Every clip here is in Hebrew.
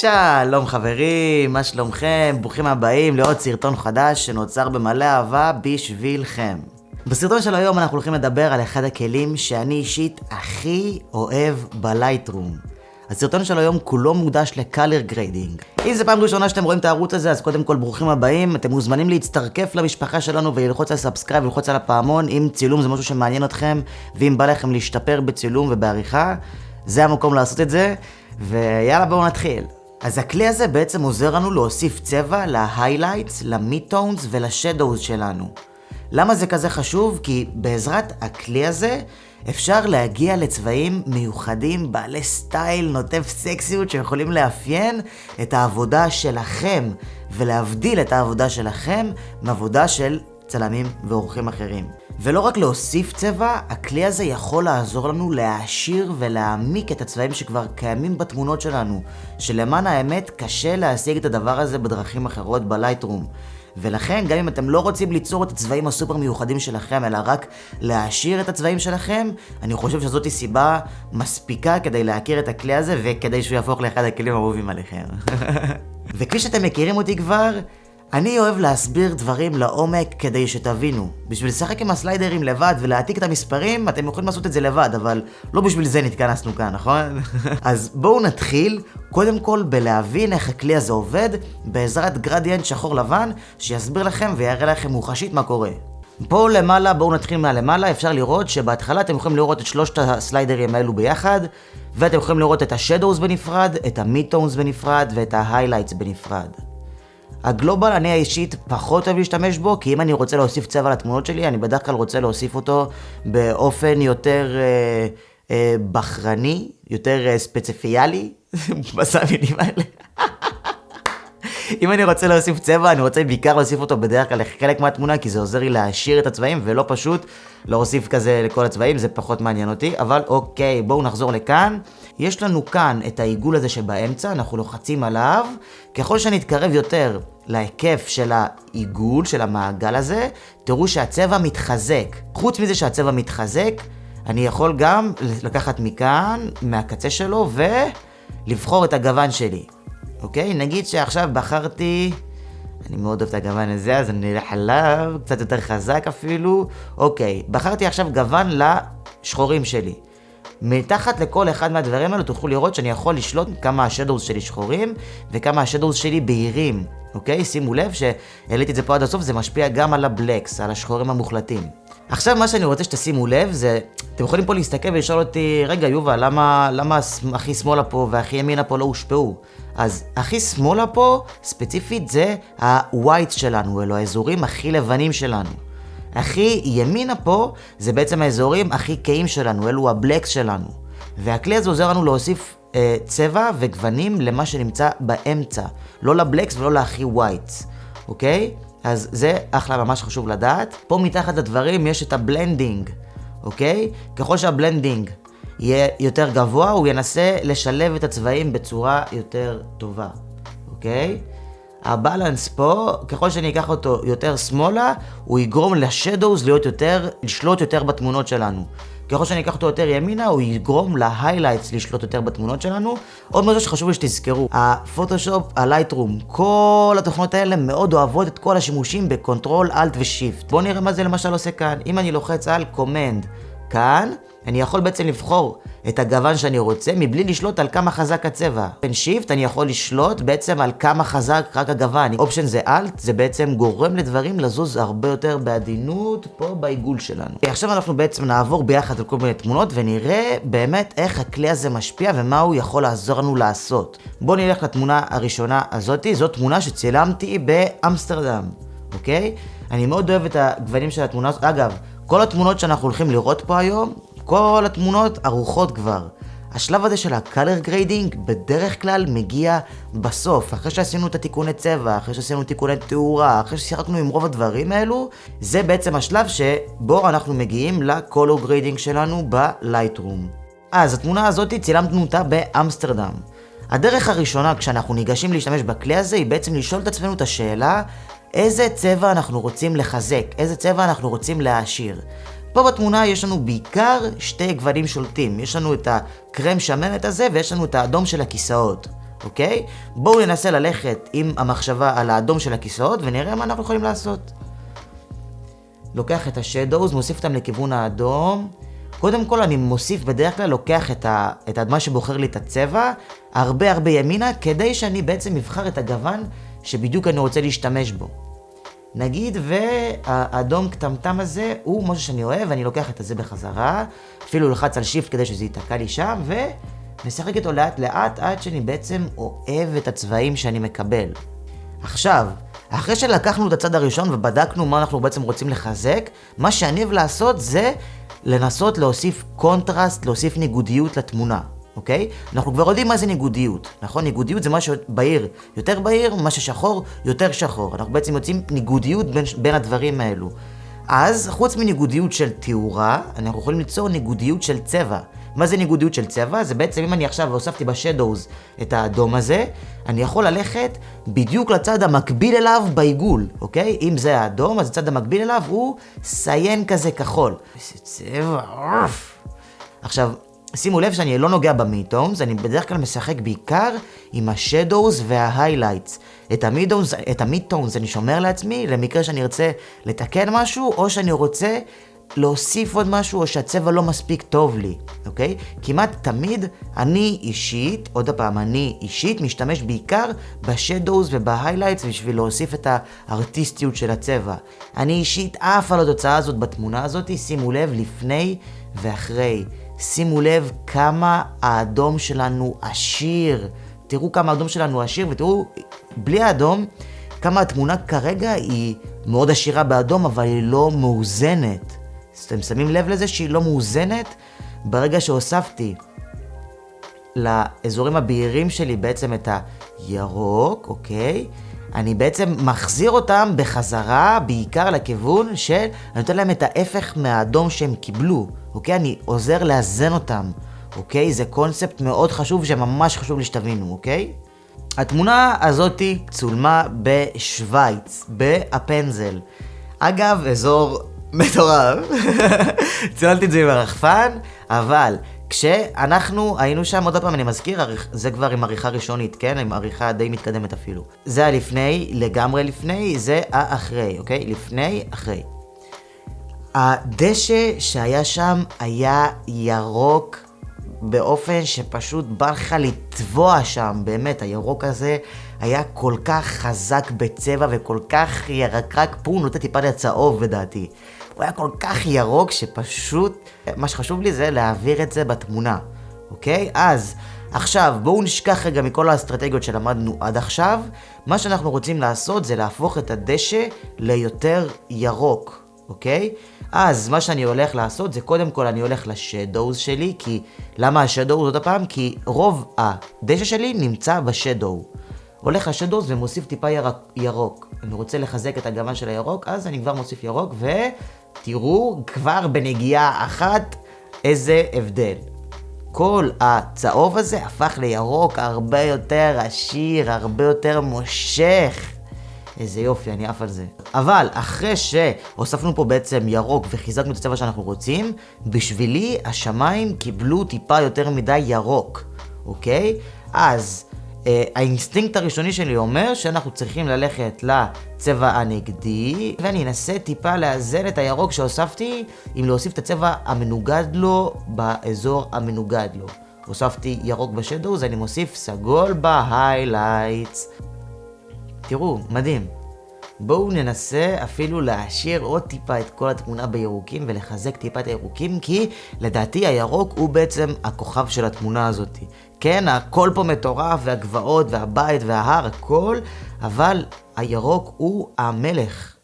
שלום חברים, מה שלומכם? ברוכים הבאים לעוד סרטון חדש שנוצר במלא אהבה בשבילכם. בסרטון של היום אנחנו הולכים לדבר על אחד הכלים שאני אישית הכי אוהב ב Lightroom. הסרטון של היום כולו מוקדש ל color grading. אם זו פעם ראשונה שאתם רואים את הערוץ הזה, אז קודם כל ברוכים הבאים. אתם מוזמנים להצטרף למשפחה שלנו וללחוץ על subscribe וללחוץ על הפעמון. אם צילום זה משהו שמעניין אתכם, ואם בא לכם להשתפר בצילום ובעריכה, זה המקום לעשות את זה. ויאללה בואו נתחיל. אז הכלי הזה בעצם עוזר לנו להוסיף צבע להיילייטס, למיטונס ולשדוז שלנו. למה זה כזה חשוב? כי בעזרת הכלי הזה אפשר להגיע לצבעים מיוחדים, בעלי סטייל, נוטף סקסיות, שיכולים לאפיין את העבודה שלכם ולהבדיל את העבודה שלכם מעבודה של צלמים ועורכים אחרים. ולא רק להוסיף צבע, הכלי הזה יכול לעזור לנו להעשיר ולהעמיק את הצבעים שכבר קיימים בתמונות שלנו, שלמען האמת קשה להשיג את הדבר הזה בדרכים אחרות בלייטרום. ולכן, גם אם אתם לא רוצים ליצור את הצבעים הסופר מיוחדים שלכם, אלא רק להעשיר את הצבעים שלכם, אני חושב שזאת סיבה מספיקה כדי להכיר את הכלי הזה, וכדי שהוא יהפוך לאחד הכלים האהובים עליכם. וכפי שאתם מכירים אותי כבר, אני אוהב להסביר דברים לעומק כדי שתבינו. בשביל לשחק עם הסליידרים לבד ולהעתיק את המספרים, אתם יכולים לעשות את זה לבד, אבל לא בשביל זה נתכנסנו כאן, נכון? אז בואו נתחיל, קודם כל בלהבין איך הכלי הזה עובד, בעזרת gradient שחור לבן, שיסביר לכם ויראה לכם מוחשית מה קורה. פה למעלה, בואו נתחיל מהלמעלה, אפשר לראות שבהתחלה אתם יכולים לראות את שלושת הסליידרים האלו ביחד, ואתם יכולים לראות את ה shadows בנפרד, את ה midtones בנפרד ואת ה highlights בנפרד. ה global אני האישית פחות אוהב להשתמש בו, כי אם אני רוצה להוסיף צבע לתמונות שלי, אני בדרך כלל רוצה להוסיף אותו באופן יותר אה, אה, בחרני, יותר אה, ספציפיאלי, בסמינים האלה. אם אני רוצה להוסיף צבע, אני רוצה בעיקר להוסיף אותו בדרך כלל לחלק מהתמונה, כי זה עוזר לי להעשיר את הצבעים, ולא פשוט להוסיף כזה לכל הצבעים, זה פחות מעניין אותי. אבל אוקיי, בואו נחזור לכאן. יש לנו כאן את העיגול הזה שבאמצע, אנחנו לוחצים עליו. ככל שנתקרב יותר להיקף של העיגול, של המעגל הזה, תראו שהצבע מתחזק. חוץ מזה שהצבע מתחזק, אני יכול גם לקחת מכאן, מהקצה שלו, ולבחור את הגוון שלי. אוקיי? נגיד שעכשיו בחרתי... אני מאוד אוהב את הגוון הזה, אז אני אלך עליו, קצת יותר חזק אפילו. אוקיי, בחרתי עכשיו גוון לשחורים שלי. מתחת לכל אחד מהדברים האלו תוכלו לראות שאני יכול לשלוט כמה השדורס שלי שחורים וכמה השדורס שלי בהירים, אוקיי? שימו לב שהעליתי את זה פה עד הסוף, זה משפיע גם על הבלקס, על השחורים המוחלטים. עכשיו מה שאני רוצה שתשימו לב זה, אתם יכולים פה להסתכל ולשאול אותי, רגע יובל, למה, למה הכי שמאלה פה והכי ימינה פה לא הושפעו? אז הכי שמאלה פה, ספציפית זה ה-white שלנו, אלו האזורים הכי לבנים שלנו. הכי ימינה פה, זה בעצם האזורים הכי כהים שלנו, אלו הבלקס שלנו. והכלי הזה עוזר לנו להוסיף אה, צבע וגוונים למה שנמצא באמצע. לא ל blacks ולא להכי whites, אוקיי? אז זה אחלה, ממש חשוב לדעת. פה מתחת לדברים יש את ה blending, אוקיי? ככל שה blending יהיה יותר גבוה, הוא ינסה לשלב את הצבעים בצורה יותר טובה, אוקיי? ה balance פה, ככל שאני אקח אותו יותר שמאלה, הוא יגרום ל shadows להיות יותר, לשלוט יותר בתמונות שלנו. ככל שאני אקח אותו יותר ימינה, הוא יגרום ל highlights לשלוט יותר בתמונות שלנו. עוד משהו שחשוב לי שתזכרו, ה Photoshop, ה Lightroom, כל התוכנות האלה מאוד אוהבות את כל השימושים ב control, alt ו shift. בואו נראה מה זה למשל עושה כאן. אם אני לוחץ על command כאן, אני יכול בעצם לבחור את הגוון שאני רוצה, מבלי לשלוט על כמה חזק הצבע. בין shift אני יכול לשלוט בעצם על כמה חזק רק הגוון. option זה alt, זה בעצם גורם לדברים לזוז הרבה יותר בעדינות פה בעיגול שלנו. עכשיו אנחנו בעצם נעבור ביחד על כל מיני תמונות ונראה באמת איך הכלי הזה משפיע ומה הוא יכול לעזור לנו לעשות. בואו נלך לתמונה הראשונה הזאתי, זאת תמונה שצילמתי באמסטרדם, אוקיי? אני מאוד אוהב את הגוונים של התמונה הזאת. אגב, כל התמונות שאנחנו הולכים לראות פה היום, כל התמונות ערוכות כבר. השלב הזה של ה-color grading בדרך כלל מגיע בסוף, אחרי שעשינו את התיקוני צבע, אחרי שעשינו תיקוני תאורה, אחרי ששיחקנו עם רוב הדברים האלו, זה בעצם השלב שבו אנחנו מגיעים ל-color grading שלנו ב-Lightroom. אז התמונה הזאת צילמנו אותה באמסטרדם. הדרך הראשונה כשאנחנו ניגשים להשתמש בכלי הזה היא בעצם לשאול את עצמנו את השאלה איזה צבע אנחנו רוצים לחזק, איזה צבע אנחנו רוצים להעשיר. פה בתמונה יש לנו בעיקר שתי גוונים שולטים. יש לנו את הקרם שמנת הזה ויש לנו את האדום של הכיסאות. אוקיי? בואו ננסה ללכת עם המחשבה על האדום של הכיסאות ונראה מה אנחנו יכולים לעשות. לוקח את השדוז, מוסיף אותם לכיוון האדום. קודם כל אני מוסיף, בדרך כלל לוקח את, ה, את מה שבוחר לי את הצבע, הרבה הרבה ימינה, כדי שאני בעצם אבחר את הגוון שבדיוק אני רוצה להשתמש בו. נגיד והאדום כתמתם הזה הוא משהו שאני אוהב, אני לוקח את הזה בחזרה, אפילו לוחץ על shift כדי שזה ייתקע לי שם, ומשחק איתו לאט לאט עד שאני בעצם אוהב את הצבעים שאני מקבל. עכשיו, אחרי שלקחנו את הצד הראשון ובדקנו מה אנחנו בעצם רוצים לחזק, מה שאני אוהב לעשות זה לנסות להוסיף קונטרסט, להוסיף ניגודיות לתמונה. אוקיי? אנחנו כבר יודעים מה זה ניגודיות, נכון? ניגודיות זה מה שבהיר יותר בהיר, מה ששחור יותר שחור. אנחנו בעצם יוצאים ניגודיות בין, בין הדברים האלו. אז חוץ מניגודיות של תאורה, אנחנו יכולים ליצור ניגודיות של צבע. מה זה ניגודיות של צבע? זה בעצם אם אני עכשיו הוספתי בשדוז את האדום הזה, אני יכול ללכת בדיוק לצד המקביל אליו בעיגול, אוקיי? אם זה האדום, אז הצד המקביל אליו הוא סיין כזה כחול. איזה צבע, אוף. עכשיו, שימו לב שאני לא נוגע ב midtones, אני בדרך כלל משחק בעיקר עם ה shadows וה highlights. את ה midtones, את ה midtones אני שומר לעצמי למקרה שאני ארצה לתקן משהו, או שאני רוצה להוסיף עוד משהו, או שהצבע לא מספיק טוב לי, אוקיי? כמעט תמיד אני אישית, עוד פעם, אני אישית משתמש בעיקר ב shadows וב highlights בשביל להוסיף את הארטיסטיות של הצבע. אני אישית עף על התוצאה הזאת בתמונה הזאת, שימו לב, לפני ואחרי. שימו לב כמה האדום שלנו עשיר. תראו כמה האדום שלנו עשיר, ותראו, בלי האדום, כמה התמונה כרגע היא מאוד עשירה באדום, אבל היא לא מאוזנת. אתם שמים לב לזה שהיא לא מאוזנת? ברגע שהוספתי לאזורים הבהירים שלי בעצם את הירוק, אוקיי? אני בעצם מחזיר אותם בחזרה, בעיקר לכיוון של, אני נותן להם את ההפך מהאדום שהם קיבלו, אוקיי? אני עוזר לאזן אותם, אוקיי? זה קונספט מאוד חשוב שממש חשוב לי שתבינו, אוקיי? התמונה הזאתי צולמה בשוויץ, באפנזל. אגב, אזור מטורף. צילמתי את זה עם הרחפן, אבל כשאנחנו היינו שם, עוד פעם אני מזכיר, זה כבר עם עריכה ראשונית, כן? עם עריכה די מתקדמת אפילו. זה הלפני, לגמרי לפני, זה האחרי, אוקיי? לפני, אחרי. הדשא שהיה שם היה ירוק באופן שפשוט בא לך לטבוע שם, באמת, הירוק הזה היה כל כך חזק בצבע וכל כך ירקרק, פה הוא נותן טיפה לצהוב בדעתי. הוא היה כל כך ירוק שפשוט, מה שחשוב לי זה להעביר את זה בתמונה, אוקיי? אז, עכשיו, בואו נשכח רגע מכל האסטרטגיות שלמדנו עד עכשיו. מה שאנחנו רוצים לעשות זה להפוך את הדשא ליותר ירוק, אוקיי? אז מה שאני הולך לעשות זה קודם כל אני הולך לשדוז שלי, כי... למה השדוז עוד פעם? כי רוב הדשא שלי נמצא בשדו. הולך לשדוז ומוסיף טיפה ירק, ירוק. אני רוצה לחזק את הגוון של הירוק, אז אני כבר מוסיף ירוק, ותראו כבר בנגיעה אחת איזה הבדל. כל הצהוב הזה הפך לירוק הרבה יותר עשיר, הרבה יותר מושך. איזה יופי, אני עף על זה. אבל אחרי שהוספנו פה בעצם ירוק וחיזקנו את הצבע שאנחנו רוצים, בשבילי השמיים קיבלו טיפה יותר מדי ירוק, אוקיי? אז אה, האינסטינקט הראשוני שלי אומר שאנחנו צריכים ללכת לצבע הנגדי, ואני אנסה טיפה לאזן את הירוק שהוספתי, עם להוסיף את הצבע המנוגד לו באזור המנוגד לו. הוספתי ירוק ב shadows, אני מוסיף סגול ב highlights. תראו, מדהים. בואו ננסה אפילו להעשיר עוד טיפה את כל התמונה בירוקים ולחזק טיפה את הירוקים, כי לדעתי הירוק הוא בעצם הכוכב של התמונה הזאת. כן, הכל פה מטורף, והגבעות, והבית, וההר, הכל, אבל הירוק הוא המלך.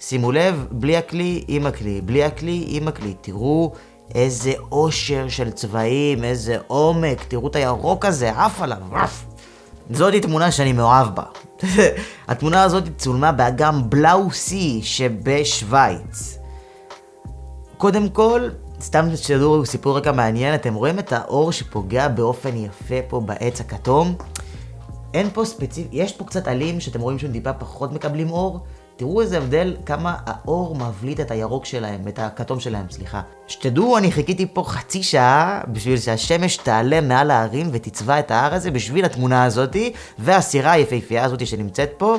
שימו לב, בלי הכלי, עם הכלי, בלי הכלי, עם הכלי. תראו איזה עושר של צבעים, איזה עומק, תראו את הירוק הזה, עף עליו, עף. זאתי תמונה שאני מאוהב בה. התמונה הזאת צולמה באגם בלאו-סי שבשוויץ. קודם כל, סתם שתדעו סיפור רקע מעניין, אתם רואים את האור שפוגע באופן יפה פה בעץ הכתום? אין פה ספציפי, יש פה קצת עלים שאתם רואים שהם טיפה פחות מקבלים אור, תראו איזה הבדל, כמה האור מבליט את הירוק שלהם, את הכתום שלהם, סליחה. שתדעו, אני חיכיתי פה חצי שעה בשביל שהשמש תעלה מעל ההרים ותצבע את ההר הזה בשביל התמונה הזאתי, והסירה היפהפייה הזאתי שנמצאת פה.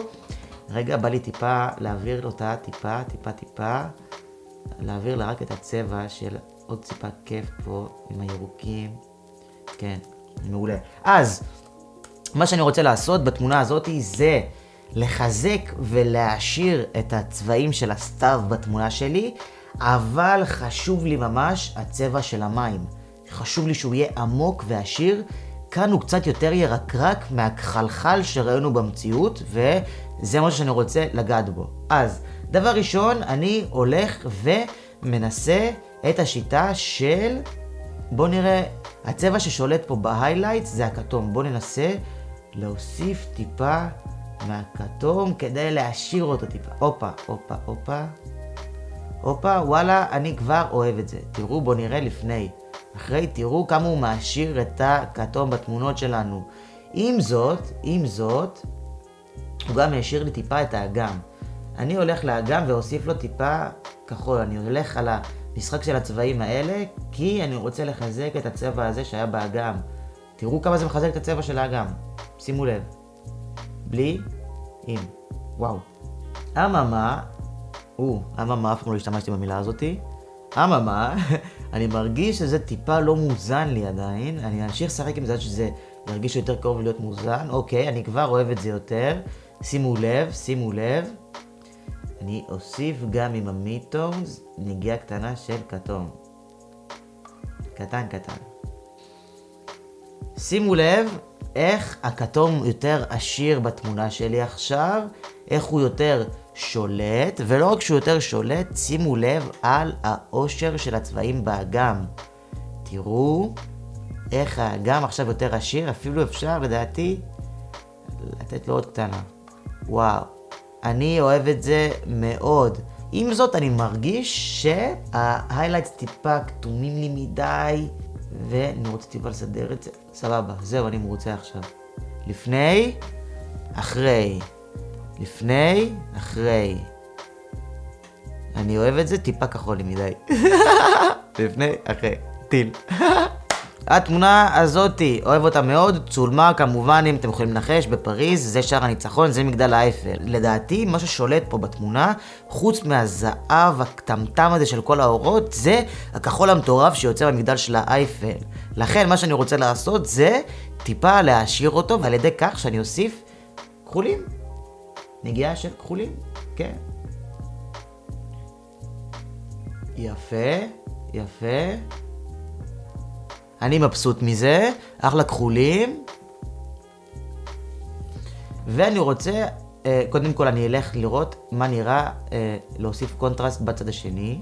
רגע, בא לי טיפה להעביר אותה, טיפה, טיפה, טיפה. להעביר לה רק את הצבע של עוד טיפה כיף פה עם הירוקים. כן, מעולה. אז, מה שאני רוצה לעשות בתמונה הזאת זה לחזק ולהעשיר את הצבעים של הסתיו בתמונה שלי, אבל חשוב לי ממש הצבע של המים. חשוב לי שהוא יהיה עמוק ועשיר. כאן הוא קצת יותר ירקרק מהכחלחל שראינו במציאות, וזה מה שאני רוצה לגעת בו. אז, דבר ראשון, אני הולך ומנסה את השיטה של... בואו נראה, הצבע ששולט פה בהיילייט זה הכתום. בואו ננסה להוסיף טיפה מהכתום כדי להשאיר אותו טיפה. הופה, הופה, הופה. הופה, וואלה, אני כבר אוהב את זה. תראו, בואו נראה לפני. אחרי, תראו כמה הוא מעשיר את הכתום בתמונות שלנו. עם זאת, עם זאת, הוא גם ישאיר לי טיפה את האגם. אני הולך לאגם ואוסיף לו טיפה כחול. אני הולך על המשחק של הצבעים האלה, כי אני רוצה לחזק את הצבע הזה שהיה באגם. תראו כמה זה מחזק את הצבע של האגם. שימו לב. בלי, עם. וואו. אממה, או, אממה, אף פעם לא השתמשתי במילה הזאתי. אממה, אני מרגיש שזה טיפה לא מוזן לי עדיין. אני אמשיך לשחק עם זה עד שזה ירגיש יותר קרוב להיות מוזן. אוקיי, אני כבר אוהב את זה יותר. שימו לב, שימו לב. אני אוסיף גם עם המיטונס נגיעה קטנה של כתום. קטן קטן. שימו לב איך הכתום יותר עשיר בתמונה שלי עכשיו, איך הוא יותר שולט, ולא רק שהוא יותר שולט, שימו לב על העושר של הצבעים באגם. תראו איך האגם עכשיו יותר עשיר, אפילו אפשר לדעתי לתת לו עוד קטנה. וואו, אני אוהב את זה מאוד. עם זאת, אני מרגיש שההיילייטס טיפה כתומים לי מדי, ואני רוצה טיפה לסדר את זה. סבבה, זהו, אני מרוצה עכשיו. לפני, אחרי. לפני, אחרי. אני אוהב את זה טיפה כחול לי מדי. לפני, אחרי. טיל. התמונה הזאתי, אוהב אותה מאוד, צולמה כמובן, אם אתם יכולים לנחש, בפריז, זה שער הניצחון, זה מגדל האייפל. לדעתי, מה ששולט פה בתמונה, חוץ מהזהב הקטמטם הזה של כל האורות, זה הכחול המטורף שיוצא במגדל של האייפל. לכן, מה שאני רוצה לעשות זה טיפה להעשיר אותו, ועל ידי כך שאני אוסיף כחולים. נגיעה של כחולים, כן. יפה, יפה. אני מבסוט מזה, אחלה כחולים. ואני רוצה, אה, קודם כל אני אלך לראות מה נראה אה, להוסיף קונטרסט בצד השני.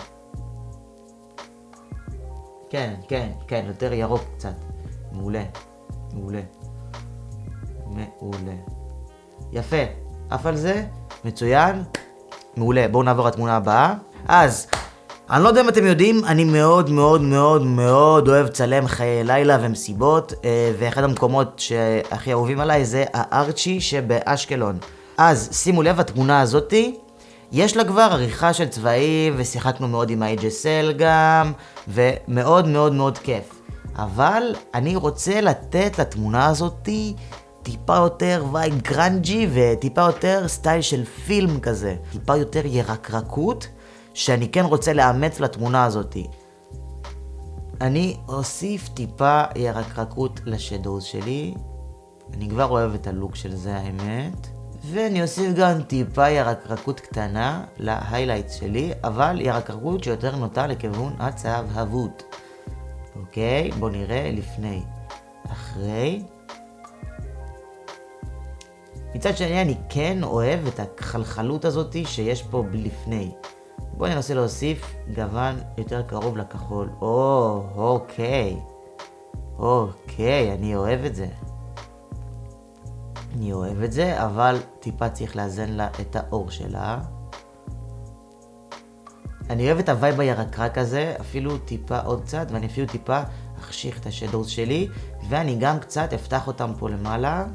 כן, כן, כן, יותר ירוק קצת. מעולה, מעולה. מעולה. יפה, עף על זה, מצוין, מעולה. בואו נעבור לתמונה הבאה. אז, אני לא יודע אם אתם יודעים, אני מאוד מאוד מאוד מאוד אוהב לצלם חיי לילה ומסיבות, אה, ואחד המקומות שהכי אהובים עליי זה הארצ'י שבאשקלון. אז שימו לב, התמונה הזאתי, יש לה כבר עריכה של צבעים, ושיחקנו מאוד עם ה-HSL גם, ומאוד מאוד מאוד כיף. אבל אני רוצה לתת לתמונה הזאתי טיפה יותר vibe grungy וטיפה יותר style של פילם כזה. טיפה יותר ירקרקות. שאני כן רוצה לאמץ לתמונה הזאתי. אני אוסיף טיפה ירקרקות ל shadows שלי. אני כבר אוהב את ה look של זה האמת. ואני אוסיף גם טיפה ירקרקות קטנה ל highlights שלי, אבל ירקרקות שיותר נוטה לכיוון הצהבהבות. אוקיי, בואו נראה לפני. אחרי. מצד שני אני כן אוהב את החלחלות הזאתי שיש פה לפני. בואו ננסה להוסיף גוון יותר קרוב לכחול. או, אוקיי. אוקיי, אני אוהב את זה. אני אוהב את זה, אבל טיפה צריך לאזן לה את האור שלה. אני אוהב את ה vibe הירקרק הזה, אפילו טיפה עוד קצת, ואני אפילו טיפה אחשיך את ה shadows שלי, ואני גם קצת אפתח אותם פה למעלה.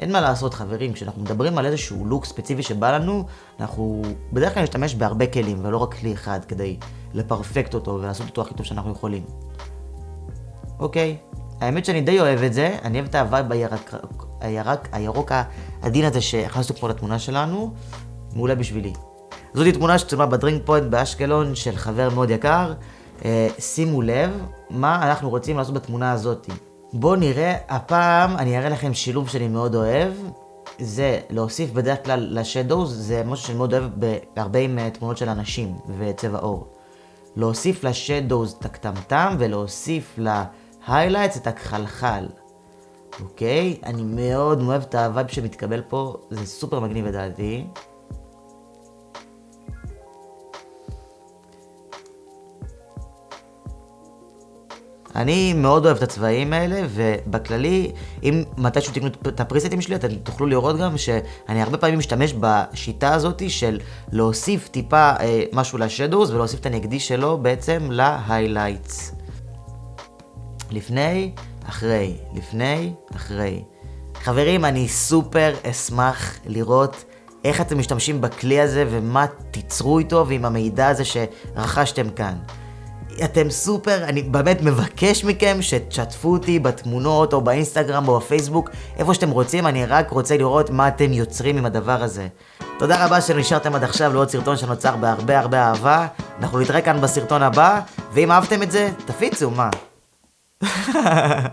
אין מה לעשות חברים, כשאנחנו מדברים על איזשהו look ספציפי שבא לנו, אנחנו בדרך כלל נשתמש בהרבה כלים, ולא רק כלי אחד, כדי לפרפקט אותו ולעשות אותו הכי טוב שאנחנו יכולים. אוקיי, האמת שאני די אוהב את זה, אני אוהב את ה vibe הירק, הירק, הירוק העדין הזה שהכנסנו פה לתמונה שלנו, מעולה בשבילי. זאתי תמונה שצולמה ב Drink Point באשקלון של חבר מאוד יקר. אה, שימו לב מה אנחנו רוצים לעשות בתמונה הזאתי. בואו נראה, הפעם אני אראה לכם שילוב שאני מאוד אוהב. זה להוסיף בדרך כלל ל shadows, זה משהו שאני מאוד אוהב בהרבה עם אה, תמונות של אנשים וצבע עור. להוסיף ל shadows את הכתמתם ולהוסיף ל highlights את הכחלחל. אוקיי? אני מאוד אוהב את ה vibe שמתקבל פה, זה סופר מגניב לדעתי. אני מאוד אוהב את הצבעים האלה, ובכללי, אם מתישהו תקנו את הפריסטים שלי, אתם תוכלו לראות גם שאני הרבה פעמים משתמש בשיטה הזאת של להוסיף טיפה אה, משהו לשדוס ולהוסיף את הנגדי שלו בעצם להיילייטס. לפני, אחרי, לפני, אחרי. חברים, אני סופר אשמח לראות איך אתם משתמשים בכלי הזה ומה תיצרו איתו ועם המידע הזה שרכשתם כאן. אתם סופר, אני באמת מבקש מכם שתשתפו אותי בתמונות או באינסטגרם או בפייסבוק, איפה שאתם רוצים, אני רק רוצה לראות מה אתם יוצרים עם הדבר הזה. תודה רבה שנשארתם עד עכשיו לעוד סרטון שנוצר בהרבה הרבה אהבה. אנחנו נתראה כאן בסרטון הבא, ואם אהבתם את זה, תפיצו, מה?